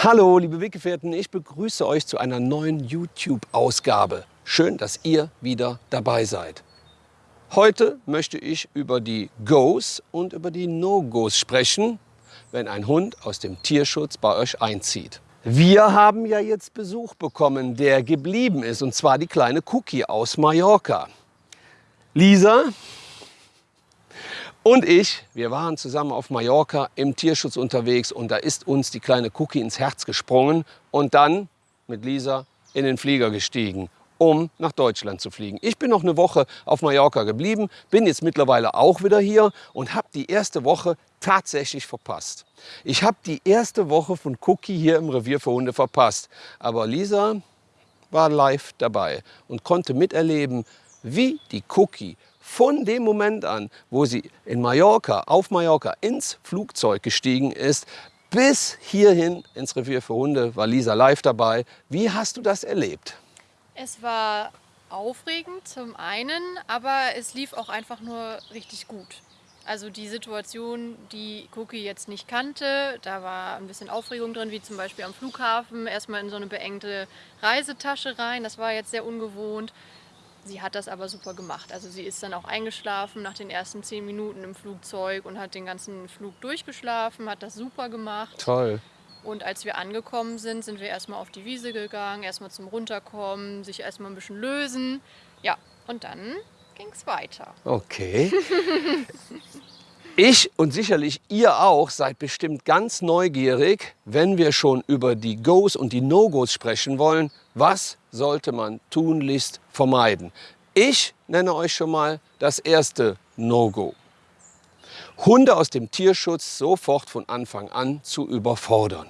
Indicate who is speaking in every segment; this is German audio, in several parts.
Speaker 1: Hallo, liebe Weggefährten, ich begrüße euch zu einer neuen YouTube-Ausgabe. Schön, dass ihr wieder dabei seid. Heute möchte ich über die Goes und über die No-Goes sprechen, wenn ein Hund aus dem Tierschutz bei euch einzieht. Wir haben ja jetzt Besuch bekommen, der geblieben ist, und zwar die kleine Cookie aus Mallorca. Lisa und ich, wir waren zusammen auf Mallorca im Tierschutz unterwegs und da ist uns die kleine Cookie ins Herz gesprungen und dann mit Lisa in den Flieger gestiegen, um nach Deutschland zu fliegen. Ich bin noch eine Woche auf Mallorca geblieben, bin jetzt mittlerweile auch wieder hier und habe die erste Woche tatsächlich verpasst. Ich habe die erste Woche von Cookie hier im Revier für Hunde verpasst. Aber Lisa war live dabei und konnte miterleben, wie die Cookie von dem Moment an, wo sie in Mallorca, auf Mallorca ins Flugzeug gestiegen ist, bis hierhin ins Revier für Hunde, war Lisa live dabei. Wie hast du das erlebt?
Speaker 2: Es war aufregend zum einen, aber es lief auch einfach nur richtig gut. Also die Situation, die Cookie jetzt nicht kannte, da war ein bisschen Aufregung drin, wie zum Beispiel am Flughafen, erstmal in so eine beengte Reisetasche rein, das war jetzt sehr ungewohnt. Sie hat das aber super gemacht. Also sie ist dann auch eingeschlafen nach den ersten zehn Minuten im Flugzeug und hat den ganzen Flug durchgeschlafen, hat das super gemacht.
Speaker 1: Toll.
Speaker 2: Und als wir angekommen sind, sind wir erstmal auf die Wiese gegangen, erstmal zum Runterkommen, sich erstmal ein bisschen lösen. Ja, und dann ging es weiter.
Speaker 1: Okay. Ich und sicherlich ihr auch seid bestimmt ganz neugierig, wenn wir schon über die Goes und die No-Gos sprechen wollen. Was sollte man tunlichst vermeiden? Ich nenne euch schon mal das erste No-Go. Hunde aus dem Tierschutz sofort von Anfang an zu überfordern.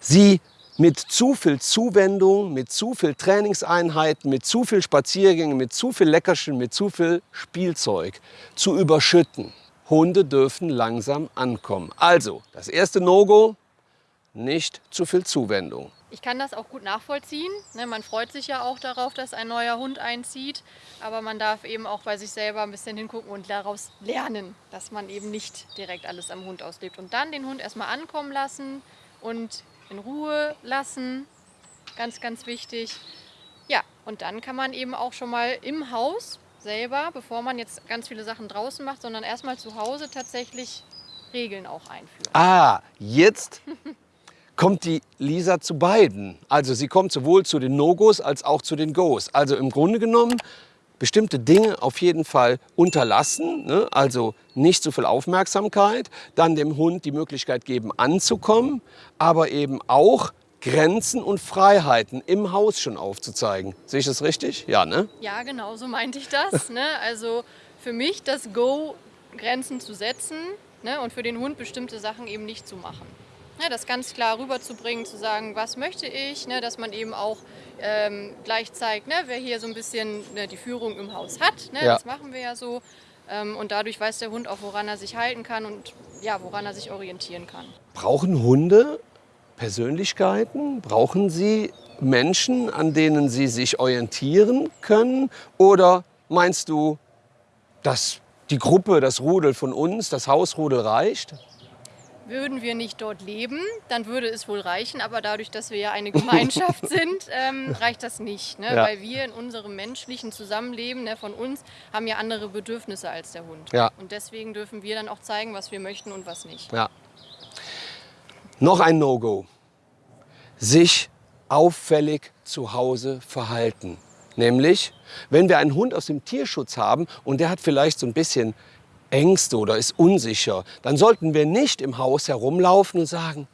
Speaker 1: Sie mit zu viel Zuwendung, mit zu viel Trainingseinheiten, mit zu viel Spaziergängen, mit zu viel Leckerchen, mit zu viel Spielzeug zu überschütten. Hunde dürfen langsam ankommen. Also, das erste No-Go, nicht zu viel Zuwendung.
Speaker 2: Ich kann das auch gut nachvollziehen. Ne, man freut sich ja auch darauf, dass ein neuer Hund einzieht. Aber man darf eben auch bei sich selber ein bisschen hingucken und daraus lernen, dass man eben nicht direkt alles am Hund auslebt. Und dann den Hund erstmal ankommen lassen und in Ruhe lassen. Ganz, ganz wichtig. Ja, und dann kann man eben auch schon mal im Haus selber, bevor man jetzt ganz viele Sachen draußen macht, sondern erstmal zu Hause tatsächlich Regeln auch einführen.
Speaker 1: Ah, jetzt kommt die Lisa zu beiden. Also sie kommt sowohl zu den No-Gos als auch zu den Goes. Also im Grunde genommen bestimmte Dinge auf jeden Fall unterlassen, ne? also nicht zu viel Aufmerksamkeit, dann dem Hund die Möglichkeit geben anzukommen, aber eben auch Grenzen und Freiheiten im Haus schon aufzuzeigen. Sehe ich das richtig? Ja, ne?
Speaker 2: Ja, genau so meinte ich das. ne? Also für mich das Go, Grenzen zu setzen ne? und für den Hund bestimmte Sachen eben nicht zu machen. Ne? Das ganz klar rüberzubringen, zu sagen, was möchte ich, ne? dass man eben auch ähm, gleich zeigt, ne, wer hier so ein bisschen ne, die Führung im Haus hat. Ne, ja. Das machen wir ja so. Ähm, und dadurch weiß der Hund auch, woran er sich halten kann und ja, woran er sich orientieren kann.
Speaker 1: Brauchen Hunde Persönlichkeiten? Brauchen sie Menschen, an denen sie sich orientieren können? Oder meinst du, dass die Gruppe, das Rudel von uns, das Hausrudel reicht?
Speaker 2: Würden wir nicht dort leben, dann würde es wohl reichen. Aber dadurch, dass wir ja eine Gemeinschaft sind, ähm, reicht das nicht. Ne? Ja. Weil wir in unserem menschlichen Zusammenleben ne, von uns haben ja andere Bedürfnisse als der Hund. Ja. Und deswegen dürfen wir dann auch zeigen, was wir möchten und was nicht.
Speaker 1: Ja. Noch ein No-Go. Sich auffällig zu Hause verhalten. Nämlich, wenn wir einen Hund aus dem Tierschutz haben und der hat vielleicht so ein bisschen Ängste oder ist unsicher, dann sollten wir nicht im Haus herumlaufen und sagen,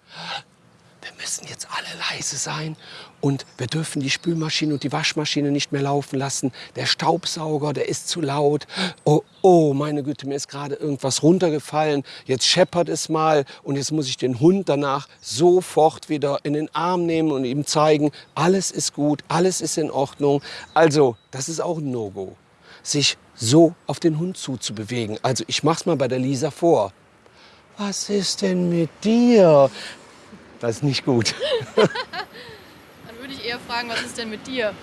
Speaker 1: wir müssen jetzt alle leise sein und wir dürfen die Spülmaschine und die Waschmaschine nicht mehr laufen lassen. Der Staubsauger, der ist zu laut. Oh, oh, meine Güte, mir ist gerade irgendwas runtergefallen. Jetzt scheppert es mal und jetzt muss ich den Hund danach sofort wieder in den Arm nehmen und ihm zeigen, alles ist gut, alles ist in Ordnung. Also, das ist auch ein No-Go sich so auf den Hund zuzubewegen. Also ich mach's mal bei der Lisa vor. Was ist denn mit dir? Das ist nicht gut.
Speaker 2: Dann würde ich eher fragen, was ist denn mit dir?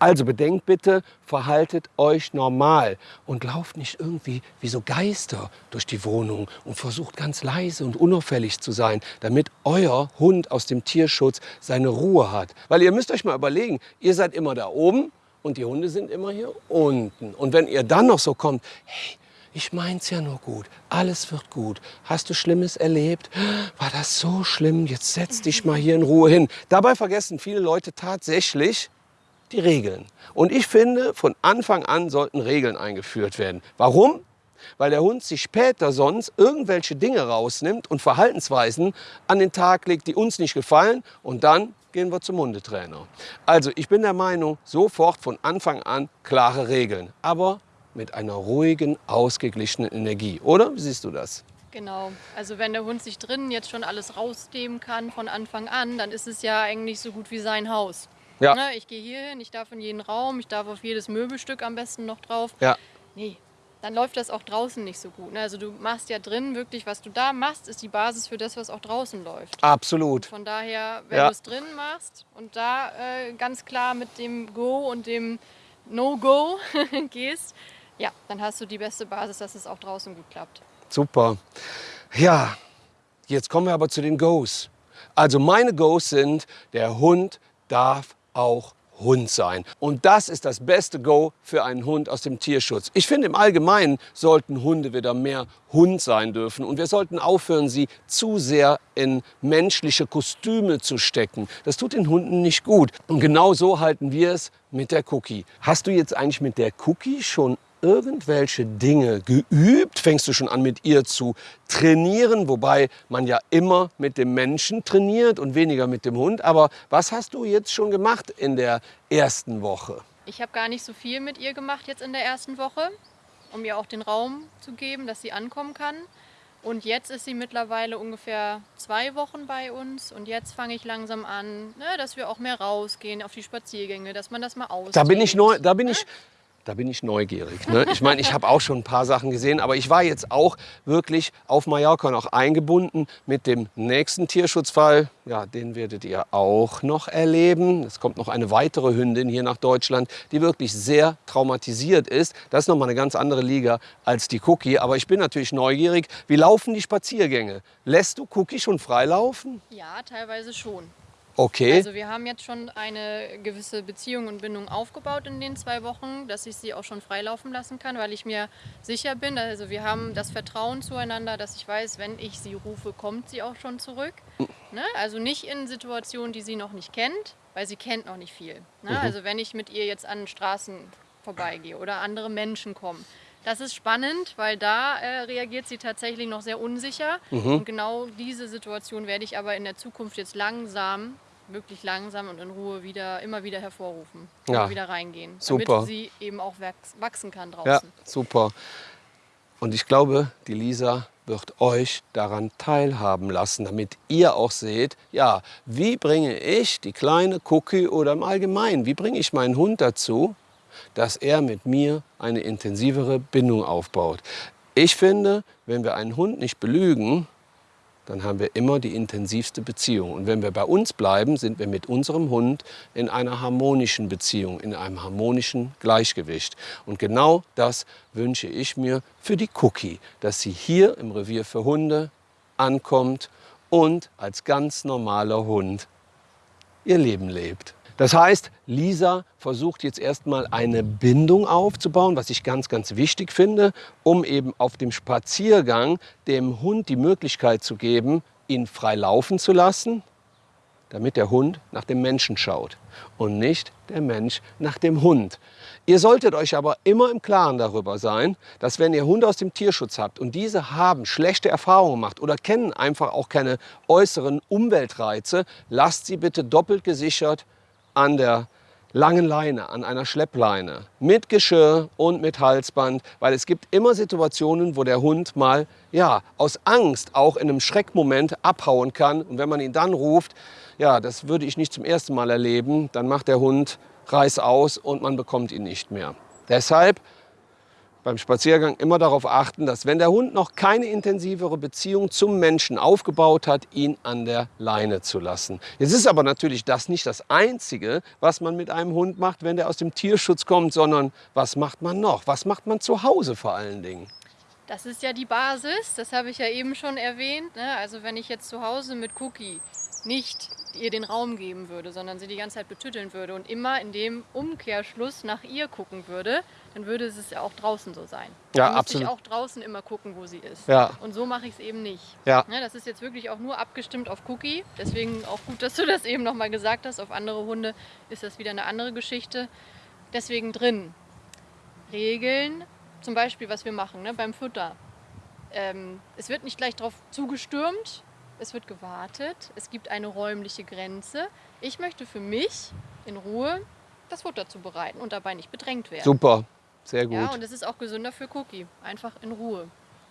Speaker 1: Also bedenkt bitte, verhaltet euch normal und lauft nicht irgendwie wie so Geister durch die Wohnung und versucht ganz leise und unauffällig zu sein, damit euer Hund aus dem Tierschutz seine Ruhe hat. Weil ihr müsst euch mal überlegen, ihr seid immer da oben und die Hunde sind immer hier unten. Und wenn ihr dann noch so kommt, hey, ich mein's ja nur gut, alles wird gut. Hast du Schlimmes erlebt? War das so schlimm? Jetzt setz dich mal hier in Ruhe hin. Dabei vergessen viele Leute tatsächlich die Regeln. Und ich finde, von Anfang an sollten Regeln eingeführt werden. Warum? Weil der Hund sich später sonst irgendwelche Dinge rausnimmt und Verhaltensweisen an den Tag legt, die uns nicht gefallen. Und dann gehen wir zum Hundetrainer. Also ich bin der Meinung, sofort von Anfang an klare Regeln. Aber mit einer ruhigen, ausgeglichenen Energie. Oder? Wie siehst du das?
Speaker 2: Genau. Also wenn der Hund sich drinnen jetzt schon alles rausnehmen kann von Anfang an, dann ist es ja eigentlich so gut wie sein Haus.
Speaker 1: Ja.
Speaker 2: Ne, ich gehe hier hin, ich darf in jeden Raum, ich darf auf jedes Möbelstück am besten noch drauf.
Speaker 1: Ja.
Speaker 2: Nee, dann läuft das auch draußen nicht so gut. Ne? Also du machst ja drin wirklich, was du da machst, ist die Basis für das, was auch draußen läuft.
Speaker 1: Absolut.
Speaker 2: Von daher, wenn
Speaker 1: Ja.
Speaker 2: du es drin machst und da äh, ganz klar mit dem Go und dem No-Go gehst, ja, dann hast du die beste Basis, dass es auch draußen gut klappt.
Speaker 1: Super. Ja, jetzt kommen wir aber zu den Goes. Also meine Goes sind, der Hund darf auch Hund sein. Und das ist das beste Go für einen Hund aus dem Tierschutz. Ich finde im Allgemeinen sollten Hunde wieder mehr Hund sein dürfen. Und wir sollten aufhören, sie zu sehr in menschliche Kostüme zu stecken. Das tut den Hunden nicht gut. Und genau so halten wir es mit der Cookie. Hast du jetzt eigentlich mit der Cookie schon irgendwelche Dinge geübt? Fängst du schon an, mit ihr zu trainieren? Wobei man ja immer mit dem Menschen trainiert und weniger mit dem Hund. Aber was hast du jetzt schon gemacht in der ersten Woche?
Speaker 2: Ich habe gar nicht so viel mit ihr gemacht jetzt in der ersten Woche, um ihr auch den Raum zu geben, dass sie ankommen kann. Und jetzt ist sie mittlerweile ungefähr zwei Wochen bei uns. Und jetzt fange ich langsam an, ne, dass wir auch mehr rausgehen auf die Spaziergänge, dass man das mal aus.
Speaker 1: Da bin ich neu, da bin ich, da bin ich neugierig. Ne? Ich meine, ich habe auch schon ein paar Sachen gesehen, aber ich war jetzt auch wirklich auf Mallorca noch eingebunden mit dem nächsten Tierschutzfall. Ja, den werdet ihr auch noch erleben. Es kommt noch eine weitere Hündin hier nach Deutschland, die wirklich sehr traumatisiert ist. Das ist noch mal eine ganz andere Liga als die Cookie. Aber ich bin natürlich neugierig. Wie laufen die Spaziergänge? Lässt du Cookie schon freilaufen?
Speaker 2: Ja, teilweise schon.
Speaker 1: Okay.
Speaker 2: Also wir haben jetzt schon eine gewisse Beziehung und Bindung aufgebaut in den zwei Wochen, dass ich sie auch schon freilaufen lassen kann, weil ich mir sicher bin. Also wir haben das Vertrauen zueinander, dass ich weiß, wenn ich sie rufe, kommt sie auch schon zurück. Ne? Also nicht in Situationen, die sie noch nicht kennt, weil sie kennt noch nicht viel. Ne? Also wenn ich mit ihr jetzt an Straßen vorbeigehe oder andere Menschen kommen. Das ist spannend, weil da äh, reagiert sie tatsächlich noch sehr unsicher. Und genau diese Situation werde ich aber in der Zukunft jetzt langsam, wirklich langsam und in Ruhe wieder, immer wieder hervorrufen.
Speaker 1: Ja.
Speaker 2: Immer wieder reingehen.
Speaker 1: Super.
Speaker 2: Damit sie eben auch wachs wachsen kann draußen.
Speaker 1: Ja, super. Und ich glaube, die Lisa wird euch daran teilhaben lassen, damit ihr auch seht, ja, wie bringe ich die kleine Cookie oder im Allgemeinen, wie bringe ich meinen Hund dazu, dass er mit mir eine intensivere Bindung aufbaut. Ich finde, wenn wir einen Hund nicht belügen, dann haben wir immer die intensivste Beziehung. Und wenn wir bei uns bleiben, sind wir mit unserem Hund in einer harmonischen Beziehung, in einem harmonischen Gleichgewicht. Und genau das wünsche ich mir für die Cookie, dass sie hier im Revier für Hunde ankommt und als ganz normaler Hund ihr Leben lebt. Das heißt, Lisa versucht jetzt erstmal eine Bindung aufzubauen, was ich ganz, ganz wichtig finde, um eben auf dem Spaziergang dem Hund die Möglichkeit zu geben, ihn frei laufen zu lassen, damit der Hund nach dem Menschen schaut und nicht der Mensch nach dem Hund. Ihr solltet euch aber immer im Klaren darüber sein, dass wenn ihr Hunde aus dem Tierschutz habt und diese haben schlechte Erfahrungen gemacht oder kennen einfach auch keine äußeren Umweltreize, lasst sie bitte doppelt gesichert an der langen Leine, an einer Schleppleine, mit Geschirr und mit Halsband, weil es gibt immer Situationen, wo der Hund mal ja, aus Angst auch in einem Schreckmoment abhauen kann und wenn man ihn dann ruft, ja, das würde ich nicht zum ersten Mal erleben, dann macht der Hund Reiß aus und man bekommt ihn nicht mehr. Deshalb beim Spaziergang immer darauf achten, dass wenn der Hund noch keine intensivere Beziehung zum Menschen aufgebaut hat, ihn an der Leine zu lassen. Jetzt ist aber natürlich das nicht das Einzige, was man mit einem Hund macht, wenn der aus dem Tierschutz kommt, sondern was macht man noch? Was macht man zu Hause vor allen Dingen?
Speaker 2: Das ist ja die Basis, das habe ich ja eben schon erwähnt. Ne? Also wenn ich jetzt zu Hause mit Cookie nicht ihr den Raum geben würde, sondern sie die ganze Zeit betütteln würde und immer in dem Umkehrschluss nach ihr gucken würde, dann würde es ja auch draußen so sein.
Speaker 1: Ja,
Speaker 2: dann
Speaker 1: absolut.
Speaker 2: ich auch draußen immer gucken, wo sie ist.
Speaker 1: Ja.
Speaker 2: Und so mache ich es eben nicht.
Speaker 1: Ja.
Speaker 2: Ne, das ist jetzt wirklich auch nur abgestimmt auf Cookie. Deswegen auch gut, dass du das eben nochmal gesagt hast. Auf andere Hunde ist das wieder eine andere Geschichte. Deswegen drin. Regeln, zum Beispiel, was wir machen ne, beim Futter. Ähm, es wird nicht gleich darauf zugestürmt, es wird gewartet, es gibt eine räumliche Grenze. Ich möchte für mich in Ruhe das Futter zubereiten und dabei nicht bedrängt werden.
Speaker 1: Super, sehr gut.
Speaker 2: Ja, und es ist auch gesünder für Cookie. Einfach in Ruhe.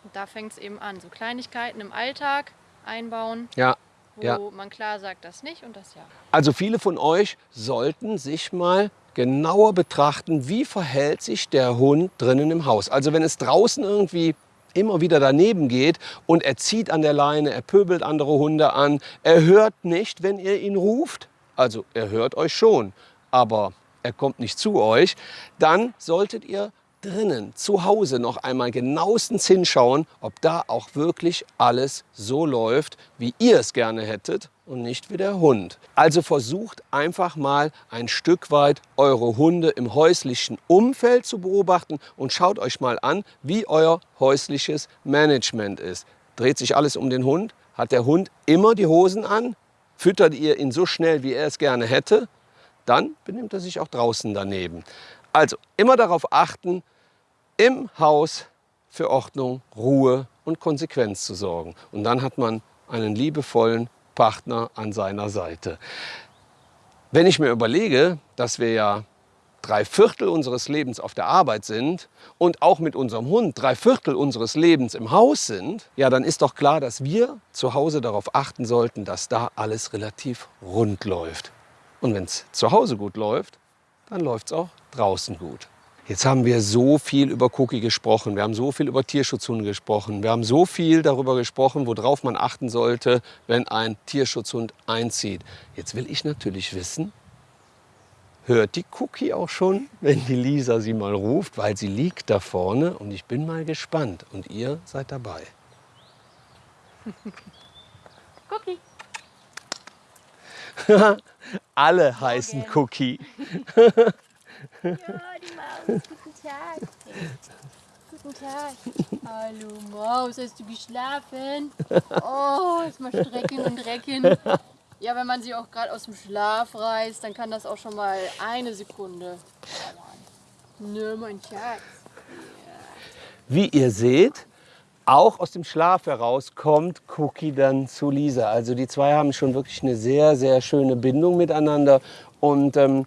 Speaker 2: Und da fängt es eben an. So Kleinigkeiten im Alltag einbauen,
Speaker 1: ja.
Speaker 2: wo
Speaker 1: Ja.
Speaker 2: man klar sagt, das nicht und das ja.
Speaker 1: Also viele von euch sollten sich mal genauer betrachten, wie verhält sich der Hund drinnen im Haus. Also wenn es draußen irgendwie immer wieder daneben geht und er zieht an der Leine, er pöbelt andere Hunde an, er hört nicht, wenn ihr ihn ruft, also er hört euch schon, aber er kommt nicht zu euch, dann solltet ihr drinnen zu Hause noch einmal genauestens hinschauen, ob da auch wirklich alles so läuft, wie ihr es gerne hättet und nicht wie der Hund. Also versucht einfach mal ein Stück weit eure Hunde im häuslichen Umfeld zu beobachten und schaut euch mal an, wie euer häusliches Management ist. Dreht sich alles um den Hund? Hat der Hund immer die Hosen an? Füttert ihr ihn so schnell, wie er es gerne hätte? Dann benimmt er sich auch draußen daneben. Also immer darauf achten, im Haus für Ordnung, Ruhe und Konsequenz zu sorgen. Und dann hat man einen liebevollen Partner an seiner Seite. Wenn ich mir überlege, dass wir ja drei Viertel unseres Lebens auf der Arbeit sind und auch mit unserem Hund drei Viertel unseres Lebens im Haus sind, ja, dann ist doch klar, dass wir zu Hause darauf achten sollten, dass da alles relativ rund läuft. Und wenn es zu Hause gut läuft, dann läuft es auch draußen gut. Jetzt haben wir so viel über Cookie gesprochen, wir haben so viel über Tierschutzhunde gesprochen, wir haben so viel darüber gesprochen, worauf man achten sollte, wenn ein Tierschutzhund einzieht. Jetzt will ich natürlich wissen, hört die Cookie auch schon, wenn die Lisa sie mal ruft, weil sie liegt da vorne und ich bin mal gespannt und ihr seid dabei.
Speaker 2: Cookie.
Speaker 1: Alle heißen Cookie.
Speaker 2: Ja, die Maus. Guten Tag. Guten Tag. Hallo Maus, hast du geschlafen? Oh, jetzt mal strecken und recken. Ja, wenn man sie auch gerade aus dem Schlaf reißt, dann kann das auch schon mal eine Sekunde dauern. Nö, mein Schatz.
Speaker 1: Wie ihr seht, auch aus dem Schlaf heraus kommt Cookie dann zu Lisa. Also die zwei haben schon wirklich eine sehr, sehr schöne Bindung miteinander. Und ähm,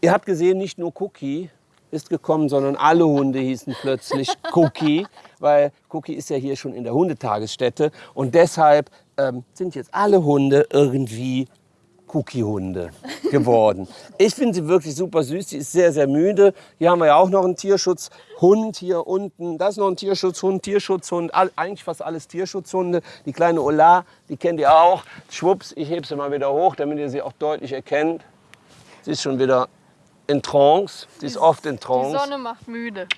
Speaker 1: ihr habt gesehen, nicht nur Cookie ist gekommen, sondern alle Hunde hießen plötzlich Cookie, weil Cookie ist ja hier schon in der Hundetagesstätte. Und deshalb ähm, sind jetzt alle Hunde irgendwie Cookie-Hunde geworden. Ich finde sie wirklich super süß. Sie ist sehr, sehr müde. Hier haben wir ja auch noch einen Tierschutzhund hier unten. Das ist noch ein Tierschutzhund, Tierschutzhund. All, eigentlich fast alles Tierschutzhunde. Die kleine Ola, die kennt ihr auch. Schwupps, ich hebe sie mal wieder hoch, damit ihr sie auch deutlich erkennt. Sie ist schon wieder in Trance. Sie ist oft in
Speaker 2: Die
Speaker 1: Trance.
Speaker 2: Sonne macht müde.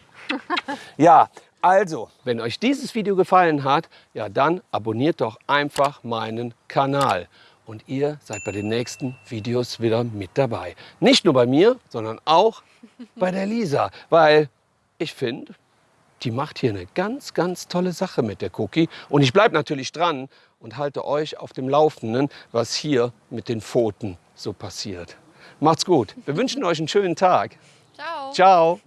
Speaker 1: Ja, also, wenn euch dieses Video gefallen hat, ja dann abonniert doch einfach meinen Kanal. Und ihr seid bei den nächsten Videos wieder mit dabei. Nicht nur bei mir, sondern auch bei der Lisa. Weil ich finde, die macht hier eine ganz, ganz tolle Sache mit der Cookie. Und ich bleibe natürlich dran und halte euch auf dem Laufenden, was hier mit den Pfoten so passiert. Macht's gut. Wir wünschen euch einen schönen Tag.
Speaker 2: Ciao.
Speaker 1: Ciao.